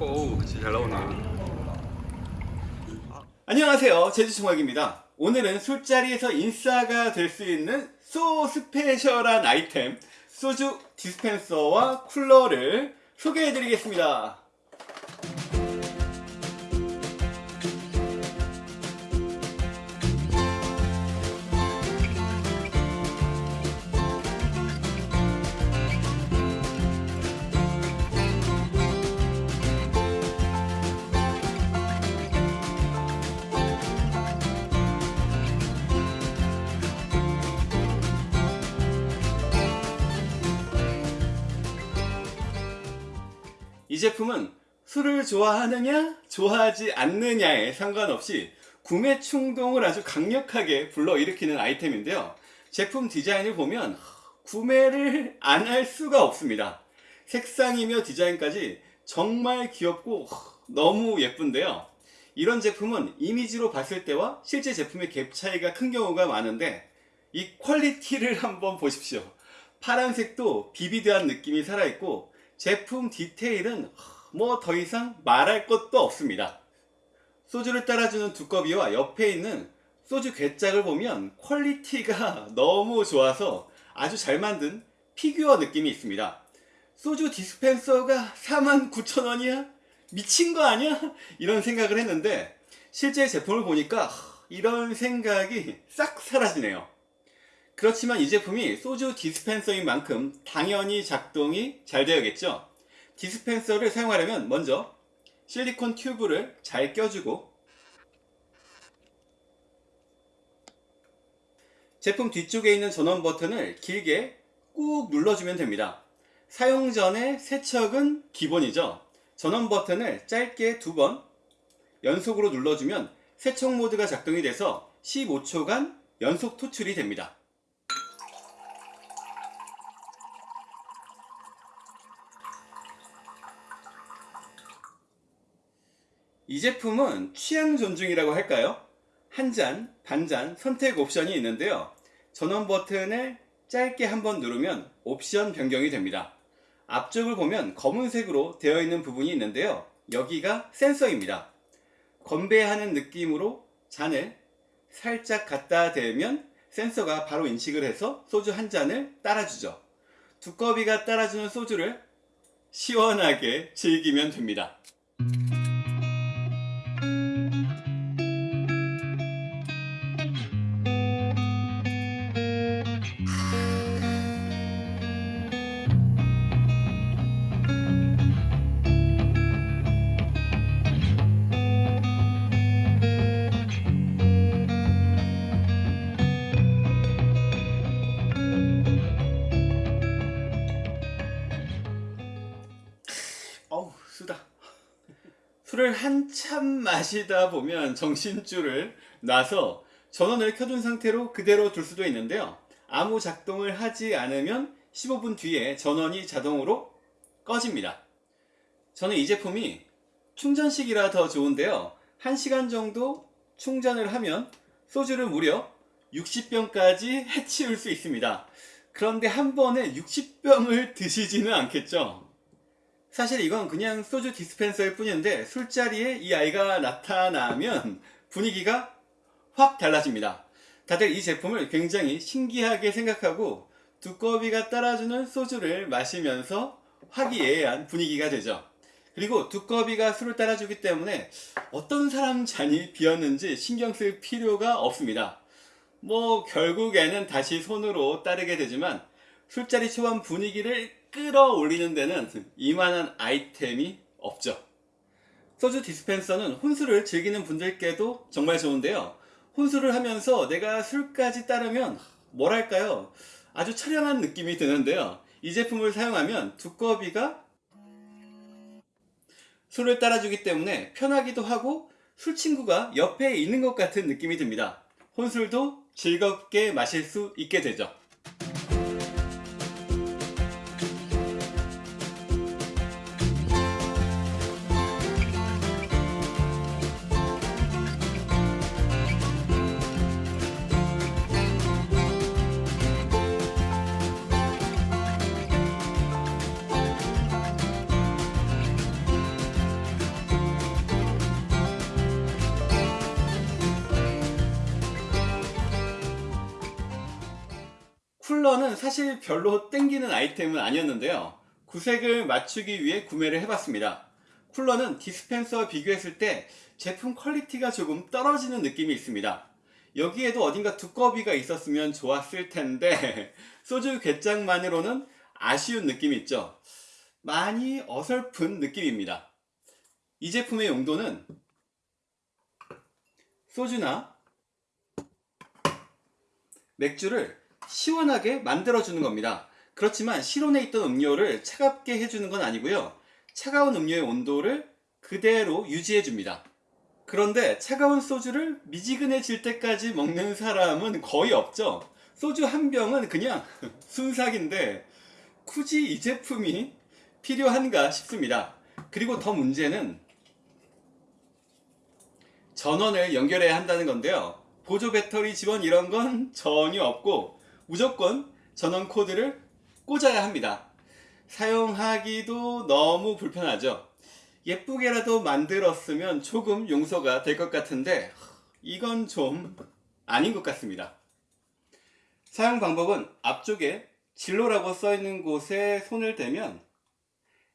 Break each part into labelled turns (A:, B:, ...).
A: 어우 진짜 잘 나오네
B: 안녕하세요. 제주총각입니다. 오늘은 술자리에서 인싸가 될 수 있는 소 스페셜한 아이템 소주 디스펜서와 쿨러를 소개해 드리겠습니다 이 제품은 술을 좋아하느냐 좋아하지 않느냐에 상관없이 구매 충동을 아주 강력하게 불러일으키는 아이템인데요. 제품 디자인을 보면 구매를 안 할 수가 없습니다. 색상이며 디자인까지 정말 귀엽고 너무 예쁜데요. 이런 제품은 이미지로 봤을 때와 실제 제품의 갭 차이가 큰 경우가 많은데 이 퀄리티를 한번 보십시오. 파란색도 vivid한 느낌이 살아있고 제품 디테일은 뭐 더 이상 말할 것도 없습니다. 소주를 따라주는 두꺼비와 옆에 있는 소주 궤짝을 보면 quality가 너무 좋아서 아주 잘 만든 피규어 느낌이 있습니다. 소주 디스펜서가 49,000원이야? 미친 거 아니야? 이런 생각을 했는데 실제 제품을 보니까 이런 생각이 싹 사라지네요. 그렇지만 이 제품이 소주 디스펜서인 만큼 당연히 작동이 잘 되어야겠죠. 디스펜서를 사용하려면 먼저 실리콘 튜브를 잘 껴주고 제품 뒤쪽에 있는 전원 버튼을 길게 꾹 눌러주면 됩니다. 사용 전에 세척은 기본이죠. 전원 버튼을 짧게 두 번 연속으로 눌러주면 세척 모드가 작동이 돼서 15초간 연속 토출이 됩니다. 이 제품은 취향 존중이라고 할까요? 한 잔, 반잔 선택 옵션이 있는데요. 전원 버튼을 짧게 한번 누르면 옵션 변경이 됩니다. 앞쪽을 보면 검은색으로 되어 있는 부분이 있는데요. 여기가 센서입니다. 건배하는 느낌으로 잔을 살짝 갖다 대면 센서가 바로 인식을 해서 소주 한 잔을 따라주죠. 두꺼비가 따라주는 소주를 시원하게 즐기면 됩니다. 술을 한참 마시다 보면 정신줄을 놔서 전원을 켜둔 상태로 그대로 둘 수도 있는데요. 아무 작동을 하지 않으면 15분 뒤에 전원이 자동으로 꺼집니다. 저는 이 제품이 충전식이라 더 좋은데요. 1시간 정도 충전을 하면 소주를 무려 60병까지 해치울 수 있습니다. 그런데 한 번에 60병을 드시지는 않겠죠 사실 이건 그냥 소주 디스펜서일 뿐인데 술자리에 이 아이가 나타나면 분위기가 확 달라집니다. 다들 이 제품을 굉장히 신기하게 생각하고 두꺼비가 따라주는 소주를 마시면서 화기애애한 분위기가 되죠. 그리고 두꺼비가 술을 따라주기 때문에 어떤 사람 잔이 비었는지 신경 쓸 필요가 없습니다. 뭐 결국에는 다시 손으로 따르게 되지만 술자리 초반 분위기를 끌어올리는 데는 이만한 아이템이 없죠. 소주 디스펜서는 혼술을 즐기는 분들께도 정말 좋은데요. 혼술을 하면서 내가 술까지 따르면 뭐랄까요 아주 처량한 느낌이 드는데요. 이 제품을 사용하면 두꺼비가 술을 따라주기 때문에 편하기도 하고 술친구가 옆에 있는 것 같은 느낌이 듭니다. 혼술도 즐겁게 마실 수 있게 되죠. 쿨러는 사실 별로 땡기는 아이템은 아니었는데요. 구색을 맞추기 위해 구매를 해봤습니다. 쿨러는 디스펜서와 비교했을 때 제품 quality가 조금 떨어지는 느낌이 있습니다. 여기에도 어딘가 두꺼비가 있었으면 좋았을 텐데 소주 궤짝만으로는 아쉬운 느낌이 있죠. 많이 어설픈 느낌입니다. 이 제품의 용도는 소주나 맥주를 시원하게 만들어주는 겁니다. 그렇지만 실온에 있던 음료를 차갑게 해주는 건 아니고요. 차가운 음료의 온도를 그대로 유지해줍니다. 그런데 차가운 소주를 미지근해질 때까지 먹는 사람은 거의 없죠. 소주 한 병은 그냥 순삭인데 굳이 이 제품이 필요한가 싶습니다. 그리고 더 문제는 전원을 연결해야 한다는 건데요. 보조 배터리 지원 이런 건 전혀 없고 무조건 전원 코드를 꽂아야 합니다. 사용하기도 너무 불편하죠. 예쁘게라도 만들었으면 조금 용서가 될 것 같은데 이건 좀 아닌 것 같습니다. 사용 방법은 앞쪽에 진로라고 써 있는 곳에 손을 대면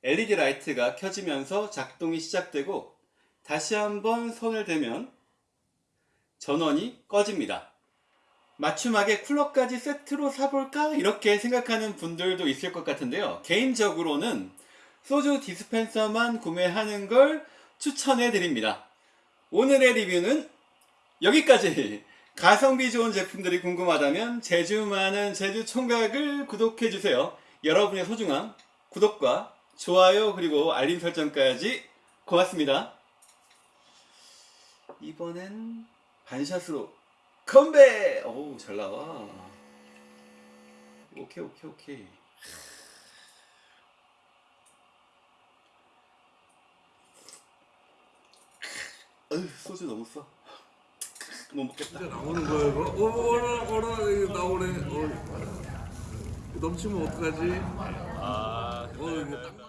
B: LED 라이트가 켜지면서 작동이 시작되고 다시 한번 손을 대면 전원이 꺼집니다. 맞춤하게 쿨러까지 세트로 사볼까? 이렇게 생각하는 분들도 있을 것 같은데요. 개인적으로는 소주 디스펜서만 구매하는 걸 추천해 드립니다. 오늘의 리뷰는 여기까지! 가성비 좋은 제품들이 궁금하다면 제주 많은 제주 총각을 구독해 주세요. 여러분의 소중한 구독과 좋아요 그리고 알림 설정까지 고맙습니다. 이번엔 반샷으로 컴백! 어우 잘 나와. 오케이 오케이 오케이. 어휴, 소주 너무 써. 못 먹겠다.
A: 진짜 나오는 거야 이거? 어, 어라 어라 이거 나오네. 어. 넘치면 어떡하지? 아, 어 이게 딱.